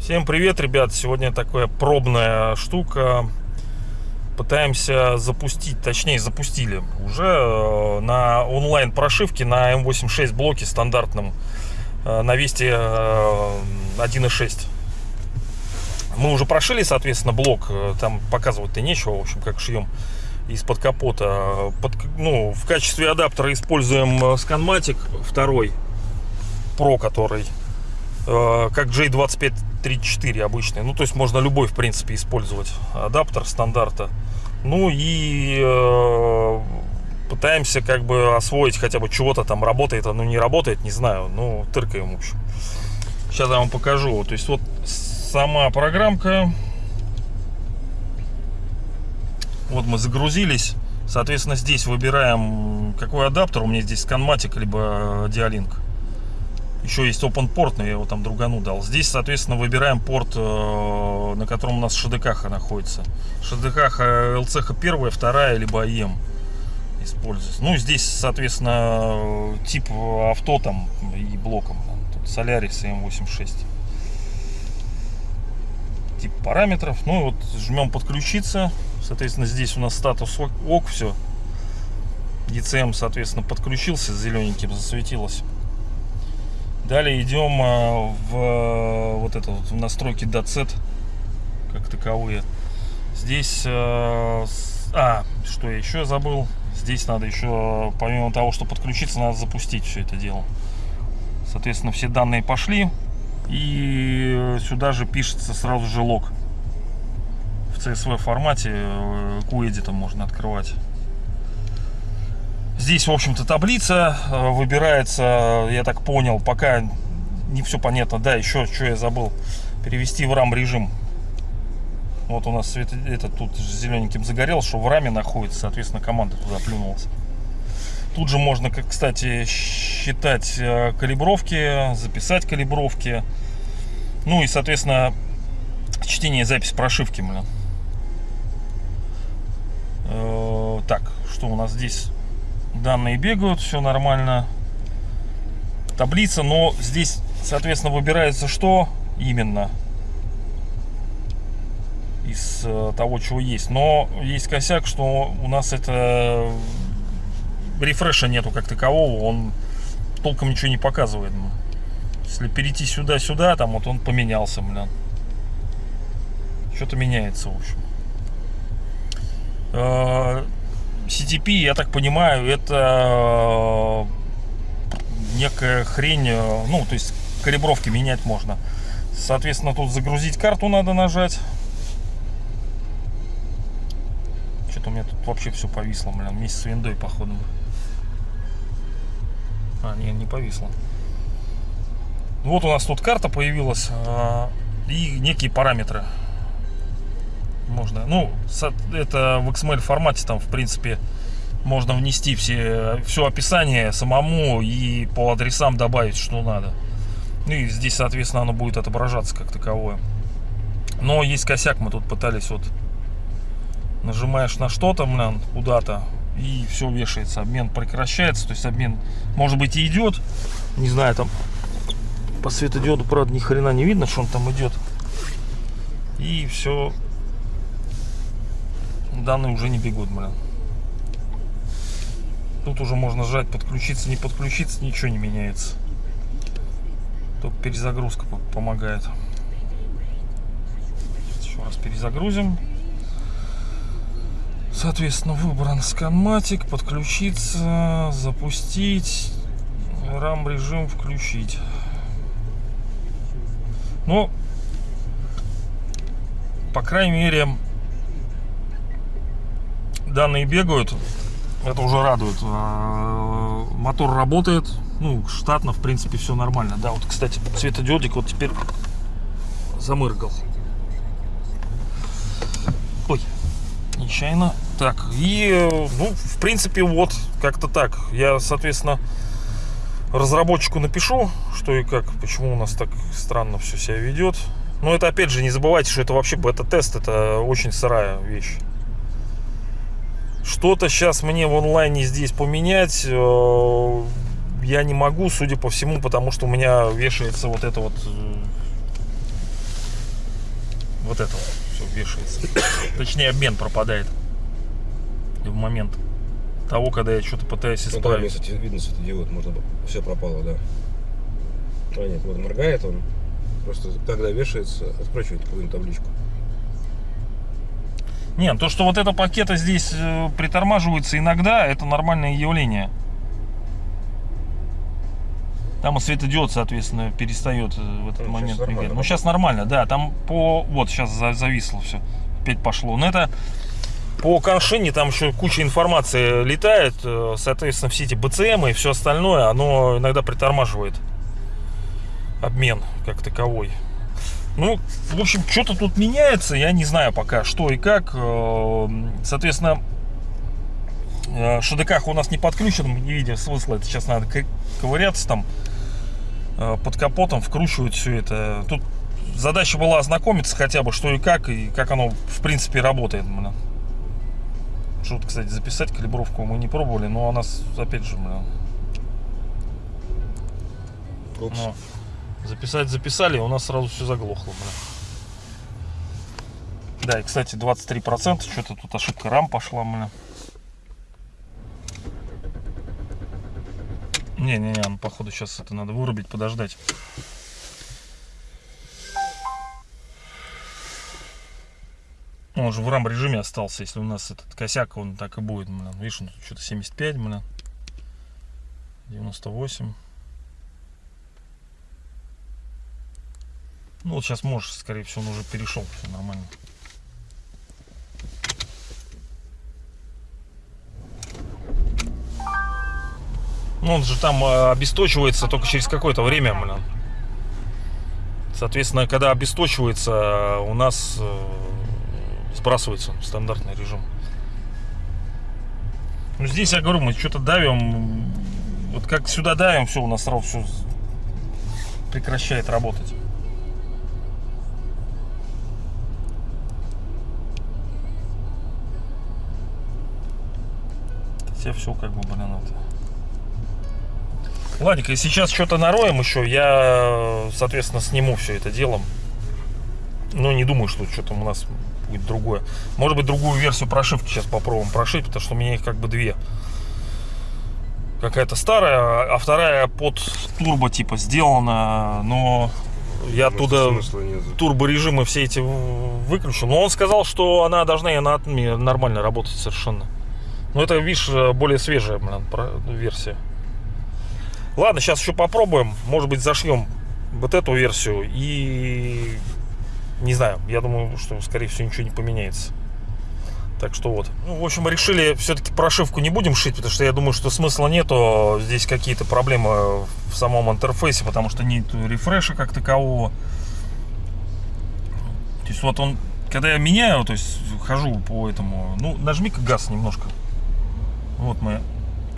Всем привет, ребят! Сегодня такая пробная штука. Пытаемся запустить, точнее запустили уже э, на онлайн прошивке на M86 блоке стандартном э, на Вести э, 1.6. Мы уже прошили, соответственно, блок. э, Там показывать-то нечего, в общем, как шьем из-под капота. Под, ну, в качестве адаптера используем э, Scanmatic 2 Pro, который э, как J2534 обычный. Ну, то есть можно любой, в принципе, использовать адаптер стандарта. Ну и э, пытаемся как бы освоить хотя бы чего-то там работает, оно не работает, не знаю. Ну, тыркаем, в общем. Сейчас я вам покажу. То есть вот сама программка. Вот мы загрузились. Соответственно, здесь выбираем, какой адаптер. У меня здесь Scanmatic, либо Dialink. Еще есть Open порт, но я его там другану дал. Здесь, соответственно, выбираем порт, э, на котором у нас ШДК находится. ШДК LCH первая, вторая, либо АЕМ используется. Ну, здесь, соответственно, тип авто там и блоком. Тут Solaris M86. Тип параметров. Ну, вот жмем подключиться. Соответственно, здесь у нас статус ок, все. ECM, соответственно, подключился, зелененьким засветилось. Далее идем а, в вот это вот в настройки DATSET как таковые. Здесь, а, а, что я еще забыл, здесь надо еще, помимо того, что подключиться, надо запустить все это дело. Соответственно, все данные пошли, и сюда же пишется сразу же лог. CSV формате, э, QEdit можно открывать. Здесь, в общем-то, таблица э, выбирается, я так понял, пока не все понятно. Да, еще что я забыл, перевести в RAM режим. Вот у нас свет, это тут зелененьким загорел, что в раме находится, соответственно, команда туда плюнулась. Тут же можно, кстати, считать э, калибровки, записать калибровки. Ну и, соответственно, чтение и запись прошивки, блин. Э, Так, что у нас здесь? Данные бегают, все нормально. Таблица, но здесь, соответственно, выбирается что именно из э, того, чего есть. Но есть косяк, что у нас это рефреша нету как такового, он толком ничего не показывает. ну. Если перейти сюда-сюда, там вот он поменялся, блин. Что-то меняется, в общем. CTP, я так понимаю, это э, некая хрень, э, ну, то есть калибровки менять можно. Соответственно, тут загрузить карту надо нажать. Что-то у меня тут вообще все повисло, блин, вместе с виндой, походу. А, не, не повисло. Вот у нас тут карта появилась э, и некие параметры можно. Ну, это в XML формате там, в принципе, можно внести все, все описание самому и по адресам добавить, что надо. Ну и здесь, соответственно, оно будет отображаться как таковое. Но есть косяк, мы тут пытались вот нажимаешь на что-то, блин, куда-то, и все вешается, обмен прекращается, то есть обмен, может быть, и идет, не знаю, там по светодиоду, правда, ни хрена не видно, что он там идет, и все, данные уже не бегут, блин. Тут уже можно жать, подключиться, не подключиться, ничего не меняется. Только перезагрузка по- помогает. Еще раз перезагрузим. Соответственно, выбран сканматик, подключиться, запустить, RAM режим включить. Но, по крайней мере, данные бегают. Это уже радует. А, Мотор работает. Ну, штатно, в принципе, все нормально. Да, вот, кстати, светодиодик вот теперь замыргал. Ой, нечаянно. Так, и, ну, в принципе, вот, как-то так. Я, соответственно, разработчику напишу, что и как, почему у нас так странно все себя ведет. Но это, опять же, не забывайте, что это вообще бета-тест, это очень сырая вещь. Что-то сейчас мне в онлайне здесь поменять э, я не могу, судя по всему, потому что у меня вешается вот это вот... э, Вот это вот все вешается. Точнее, обмен пропадает. В момент того, когда я что-то пытаюсь Ну, там, исправить. если видно светодиод, можно все пропало, да. А нет, вот моргает он. Просто когда вешается, откручивает какую-нибудь табличку. Нет, то, что вот это пакета здесь э, притормаживается иногда, это нормальное явление. Там и светодиод, соответственно, перестает э, в этот Ну, момент мигать. Ну, сейчас нормально, да. Там по... Вот, сейчас за- зависло все. Опять пошло. Но это по коншине там еще куча информации летает. э, Соответственно, все эти БЦМ и все остальное, оно иногда притормаживает обмен как таковой. Ну, в общем, что-то тут меняется, я не знаю пока, что и как. Э, Соответственно, э, ШДК у нас не подключен, мы не видим смысла. Это сейчас надо ко- ковыряться там э, под капотом, вкручивать все это. Тут задача была ознакомиться хотя бы, что и как, и как оно в принципе работает. Что-то, кстати, записать калибровку мы не пробовали, но у нас, опять же, блин, Упс. Записать записали, у нас сразу все заглохло, бля. Да, и, кстати, 23%, что-то тут ошибка RAM пошла, бля. Не-не-не, ну, походу сейчас это надо вырубить, подождать. Он же в RAM режиме остался, если у нас этот косяк, он так и будет, бля. Видишь, он тут что-то 75, бля. 98. Ну вот сейчас можешь, скорее всего, он уже перешел, все нормально. Ну он же там э, обесточивается только через какое-то время, блин. Соответственно, когда обесточивается, э, у нас э, сбрасывается стандартный режим. Ну здесь я говорю, мы что-то давим, вот как сюда давим, все, у нас сразу все прекращает работать. Все, все как бы, блин, это. Ладненько, и сейчас что-то нароем еще, я, соответственно, сниму все это делом. Но не думаю, что что-то у нас будет другое. Может быть, другую версию прошивки сейчас попробуем прошить, потому что у меня их как бы две. Какая-то старая, а вторая под турбо типа сделана, но я оттуда турборежимы все эти выключил. Но он сказал, что она должна и на атоме нормально работать совершенно. Но это, видишь, более свежая блин, версия. Ладно, сейчас еще попробуем. Может быть, зашьем вот эту версию. И не знаю, я думаю, что, скорее всего, ничего не поменяется. Так что вот. Ну, в общем, решили все-таки прошивку не будем шить, потому что я думаю, что смысла нету. Здесь какие-то проблемы в самом интерфейсе, потому что нет рефреша как такового. То есть вот он, когда я меняю, то есть хожу по этому, ну, нажми-ка газ немножко. Вот мы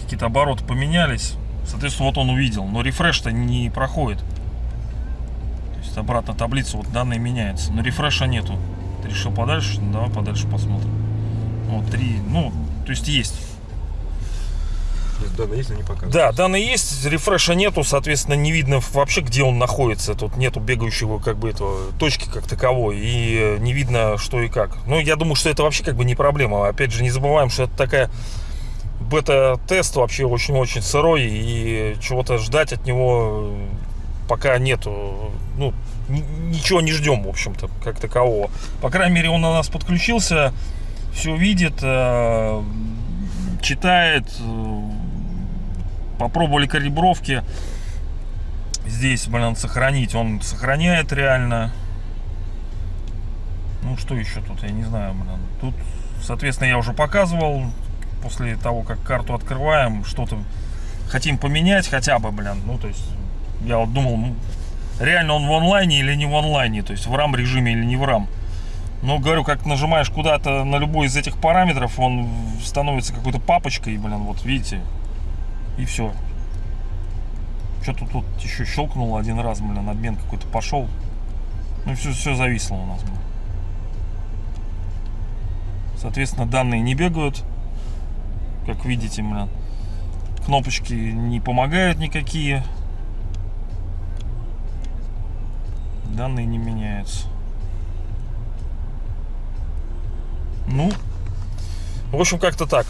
какие-то обороты поменялись. Соответственно, вот он увидел, но рефреш-то не проходит. То есть обратно таблица, вот данные меняются, но рефреша нету. Ты решил подальше? Ну, Давай подальше посмотрим. Вот, три, ну, то есть есть. То есть данные есть, но не показывают. Да, данные есть, рефреша нету, соответственно, не видно вообще, где он находится. Тут нету бегающего, как бы, этого, точки как таковой, и э, не видно, что и как. Ну, я думаю, что это вообще, как бы, не проблема. Опять же, не забываем, что это такая бета-тест вообще очень-очень сырой, и чего-то ждать от него э, пока нету. Ну, ни- ничего не ждем, в общем-то, как такового. По крайней мере, он у нас подключился, все видит, э, читает, э, попробовали калибровки. Здесь, блин, сохранить. Он сохраняет реально. Ну, что еще тут, я не знаю, блин. Тут, соответственно, я уже показывал. После того, как карту открываем, что-то хотим поменять хотя бы, блин. Ну, то есть, я вот думал, ну, реально он в онлайне или не в онлайне. То есть, в RAM режиме или не в RAM. Но, говорю, как нажимаешь куда-то на любой из этих параметров, он становится какой-то папочкой, блин, вот видите. И все. Что-то тут еще щелкнуло один раз, блин, обмен какой-то пошел. Ну, все, все зависло у нас, блин. Соответственно, данные не бегают. Как видите, блин, кнопочки не помогают никакие. Данные не меняются. Ну, в общем, как-то так.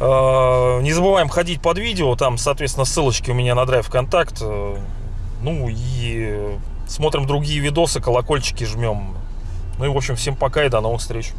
Э, Не забываем ходить под видео, там, соответственно, ссылочки у меня на драйв контакт. Ну и смотрим другие видосы, колокольчики жмем. Ну и, в общем, всем пока и до новых встреч.